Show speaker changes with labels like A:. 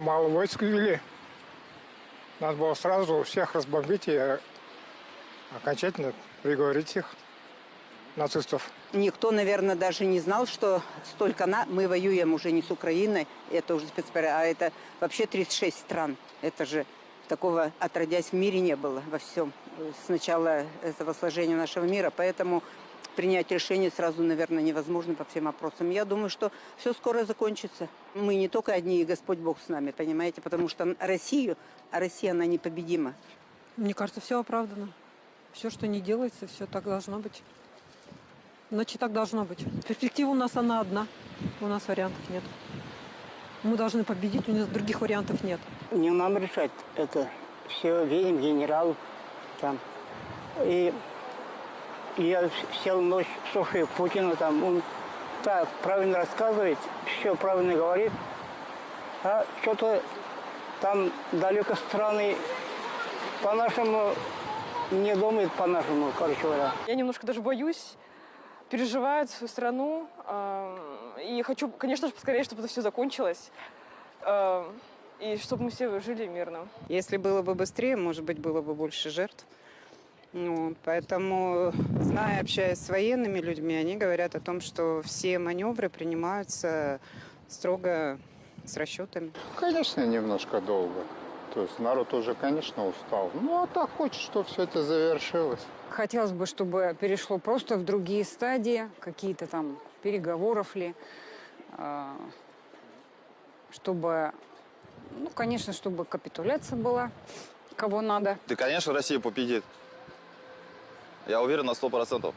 A: Мало войск ввели. Надо было сразу всех разбомбить и окончательно приговорить их, нацистов.
B: Никто, наверное, даже не знал, что столько на... мы воюем уже не с Украиной, это уже спецоперация, а это вообще 36 стран. Это же такого отродясь в мире не было во всем э, с начала этого сложения нашего мира. Поэтому принять решение сразу, наверное, невозможно по всем вопросам. Я думаю, что все скоро закончится. Мы не только одни, и Господь Бог с нами, понимаете? Потому что Россию, а Россия, она непобедима.
C: Мне кажется, все оправдано. Все, что не делается, все так должно быть. Значит, так должно быть. Перспектива у нас она одна. У нас вариантов нет. Мы должны победить, у нас других вариантов нет.
D: Не нам решать это. Все видим генерал там. И я сел ночь, слушаю Путина там, он так правильно рассказывает, все правильно говорит, а что-то там далеко страны по-нашему не думает по-нашему, короче говоря.
E: Я немножко даже боюсь, переживаю свою страну. э, И хочу, конечно же, поскорее, чтобы это все закончилось. э, И чтобы мы все жили мирно.
B: Если было бы быстрее, может быть, было бы больше жертв. Ну, поэтому, зная, общаясь с военными людьми, они говорят о том, что все маневры принимаются строго с расчетами.
F: Конечно, немножко долго. То есть народ уже, конечно, устал. Ну, а так хочет, чтобы все это завершилось.
G: Хотелось бы, чтобы перешло просто в другие стадии, какие-то там переговоров ли, а, чтобы, ну, конечно, чтобы капитуляция была, кого надо.
H: Да, конечно, Россия победит. Я уверен на сто процентов.